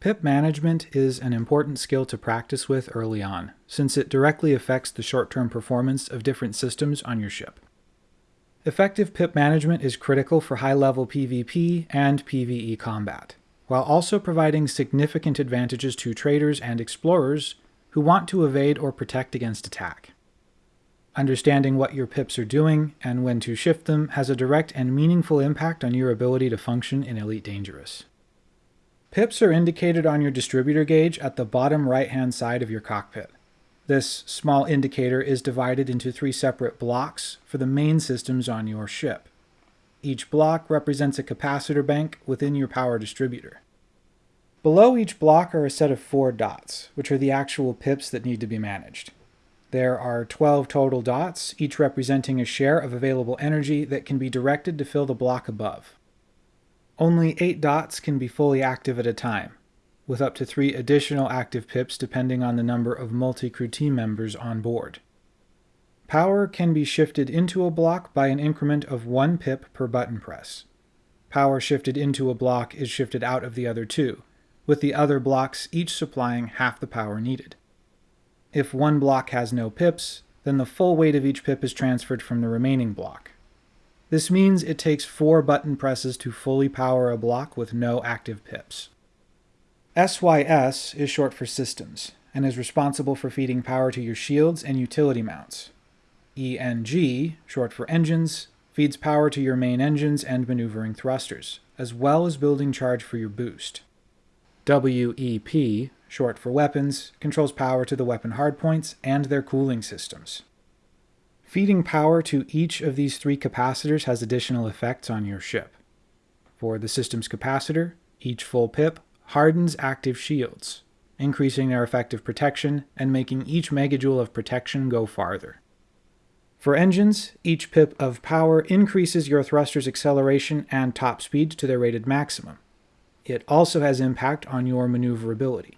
Pip management is an important skill to practice with early on, since it directly affects the short-term performance of different systems on your ship. Effective pip management is critical for high-level PvP and PvE combat, while also providing significant advantages to traders and explorers who want to evade or protect against attack. Understanding what your pips are doing and when to shift them has a direct and meaningful impact on your ability to function in Elite Dangerous. Pips are indicated on your distributor gauge at the bottom right-hand side of your cockpit. This small indicator is divided into three separate blocks for the main systems on your ship. Each block represents a capacitor bank within your power distributor. Below each block are a set of four dots, which are the actual pips that need to be managed. There are 12 total dots, each representing a share of available energy that can be directed to fill the block above. Only 8 dots can be fully active at a time, with up to 3 additional active pips depending on the number of multi-crew team members on board. Power can be shifted into a block by an increment of 1 pip per button press. Power shifted into a block is shifted out of the other two, with the other blocks each supplying half the power needed. If one block has no pips, then the full weight of each pip is transferred from the remaining block. This means it takes four button presses to fully power a block with no active pips. SYS is short for Systems, and is responsible for feeding power to your shields and utility mounts. ENG, short for Engines, feeds power to your main engines and maneuvering thrusters, as well as building charge for your boost. WEP, short for Weapons, controls power to the weapon hardpoints and their cooling systems. Feeding power to each of these three capacitors has additional effects on your ship. For the system's capacitor, each full pip hardens active shields, increasing their effective protection and making each megajoule of protection go farther. For engines, each pip of power increases your thruster's acceleration and top speed to their rated maximum. It also has impact on your maneuverability.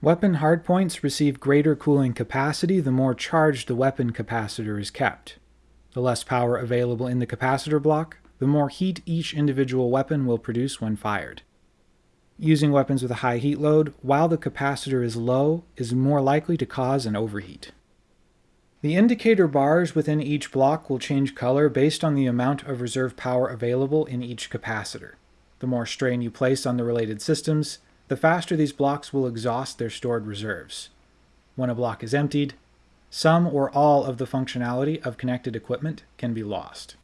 Weapon hardpoints receive greater cooling capacity the more charged the weapon capacitor is kept. The less power available in the capacitor block, the more heat each individual weapon will produce when fired. Using weapons with a high heat load while the capacitor is low is more likely to cause an overheat. The indicator bars within each block will change color based on the amount of reserve power available in each capacitor. The more strain you place on the related systems, the faster these blocks will exhaust their stored reserves. When a block is emptied, some or all of the functionality of connected equipment can be lost.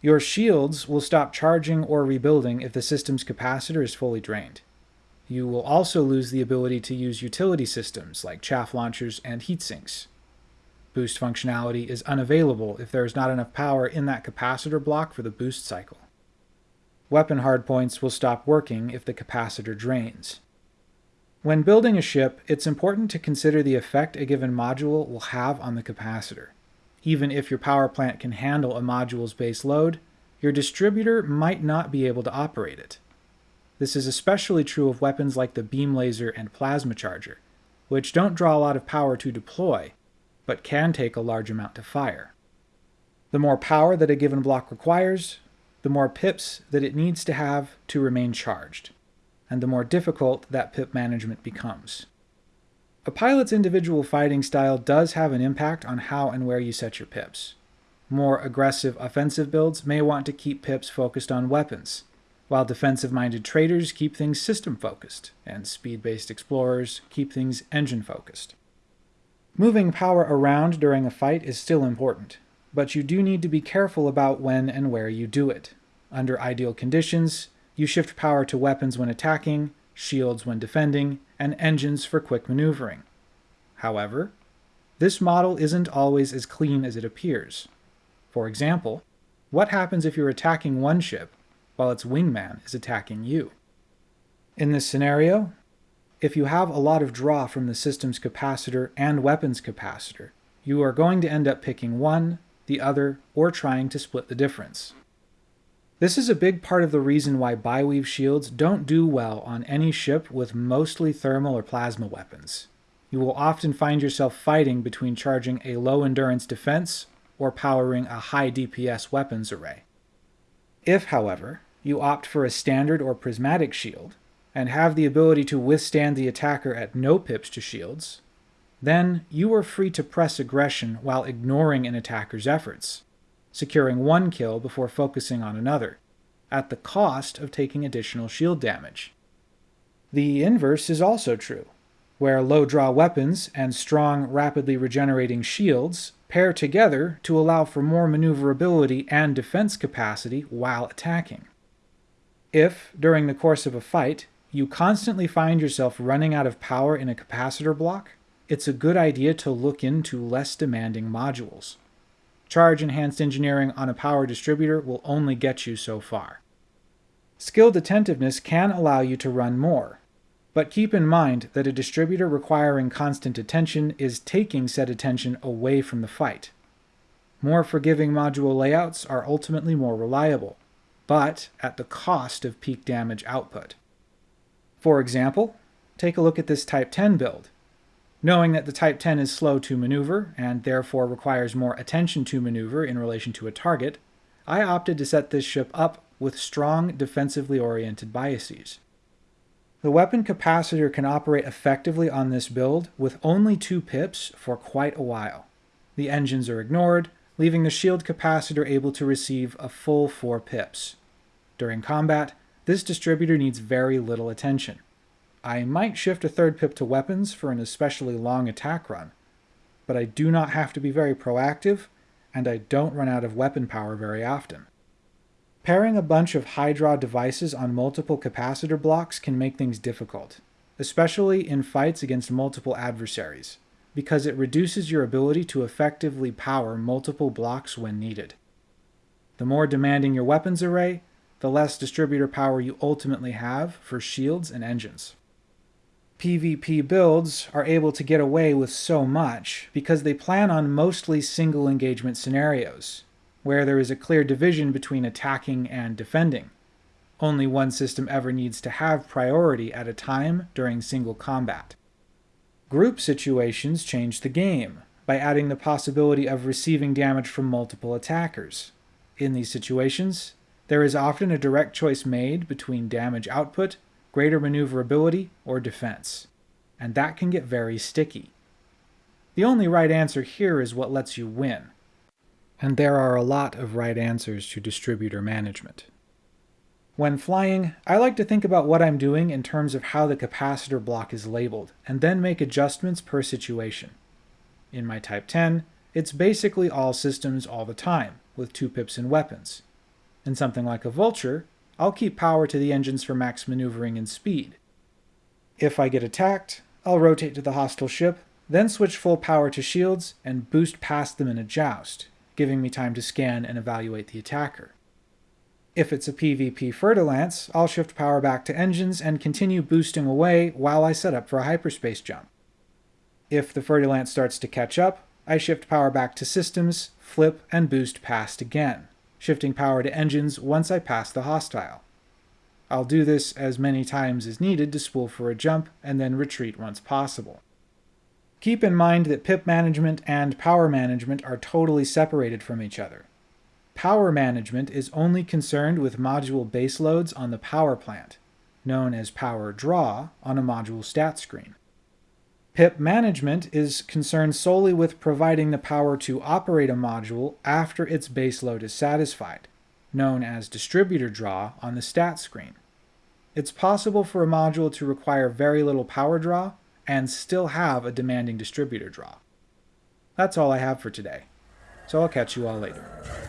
Your shields will stop charging or rebuilding if the system's capacitor is fully drained. You will also lose the ability to use utility systems like chaff launchers and heat sinks. Boost functionality is unavailable if there is not enough power in that capacitor block for the boost cycle. Weapon hardpoints will stop working if the capacitor drains. When building a ship, it's important to consider the effect a given module will have on the capacitor. Even if your power plant can handle a module's base load, your distributor might not be able to operate it. This is especially true of weapons like the beam laser and plasma charger, which don't draw a lot of power to deploy, but can take a large amount to fire. The more power that a given block requires, the more pips that it needs to have to remain charged, and the more difficult that pip management becomes. A pilot's individual fighting style does have an impact on how and where you set your pips. More aggressive offensive builds may want to keep pips focused on weapons, while defensive-minded traders keep things system-focused, and speed-based explorers keep things engine-focused. Moving power around during a fight is still important, but you do need to be careful about when and where you do it. Under ideal conditions, you shift power to weapons when attacking, shields when defending, and engines for quick maneuvering. However, this model isn't always as clean as it appears. For example, what happens if you're attacking one ship while its wingman is attacking you? In this scenario, if you have a lot of draw from the system's capacitor and weapons capacitor, you are going to end up picking one the other, or trying to split the difference. This is a big part of the reason why biweave shields don't do well on any ship with mostly thermal or plasma weapons. You will often find yourself fighting between charging a low endurance defense or powering a high DPS weapons array. If, however, you opt for a standard or prismatic shield, and have the ability to withstand the attacker at no pips to shields, then you are free to press aggression while ignoring an attacker's efforts, securing one kill before focusing on another, at the cost of taking additional shield damage. The inverse is also true, where low draw weapons and strong, rapidly regenerating shields pair together to allow for more maneuverability and defense capacity while attacking. If, during the course of a fight, you constantly find yourself running out of power in a capacitor block, it's a good idea to look into less demanding modules. Charge enhanced engineering on a power distributor will only get you so far. Skilled attentiveness can allow you to run more, but keep in mind that a distributor requiring constant attention is taking said attention away from the fight. More forgiving module layouts are ultimately more reliable, but at the cost of peak damage output. For example, take a look at this Type 10 build. Knowing that the Type 10 is slow to maneuver, and therefore requires more attention to maneuver in relation to a target, I opted to set this ship up with strong defensively oriented biases. The weapon capacitor can operate effectively on this build with only two pips for quite a while. The engines are ignored, leaving the shield capacitor able to receive a full 4 pips. During combat, this distributor needs very little attention. I might shift a third pip to weapons for an especially long attack run, but I do not have to be very proactive, and I don't run out of weapon power very often. Pairing a bunch of high draw devices on multiple capacitor blocks can make things difficult, especially in fights against multiple adversaries, because it reduces your ability to effectively power multiple blocks when needed. The more demanding your weapons array, the less distributor power you ultimately have for shields and engines. PvP builds are able to get away with so much because they plan on mostly single engagement scenarios, where there is a clear division between attacking and defending. Only one system ever needs to have priority at a time during single combat. Group situations change the game by adding the possibility of receiving damage from multiple attackers. In these situations, there is often a direct choice made between damage output, greater maneuverability, or defense, and that can get very sticky. The only right answer here is what lets you win, and there are a lot of right answers to distributor management. When flying, I like to think about what I'm doing in terms of how the capacitor block is labeled, and then make adjustments per situation. In my Type 10, it's basically all systems all the time, with 2 pips and weapons. In something like a Vulture, I'll keep power to the engines for max maneuvering and speed. If I get attacked, I'll rotate to the hostile ship, then switch full power to shields and boost past them in a joust, giving me time to scan and evaluate the attacker. If it's a PvP Fer-de-Lance, I'll shift power back to engines and continue boosting away while I set up for a hyperspace jump. If the Fer-de-Lance starts to catch up, I shift power back to systems, flip, and boost past again, shifting power to engines once I pass the hostile. I'll do this as many times as needed to spool for a jump and then retreat once possible. Keep in mind that pip management and power management are totally separated from each other. Power management is only concerned with module base loads on the power plant, known as power draw on a module stat screen. PIP management is concerned solely with providing the power to operate a module after its base load is satisfied, known as distributor draw on the stat screen. It's possible for a module to require very little power draw and still have a demanding distributor draw. That's all I have for today, so I'll catch you all later.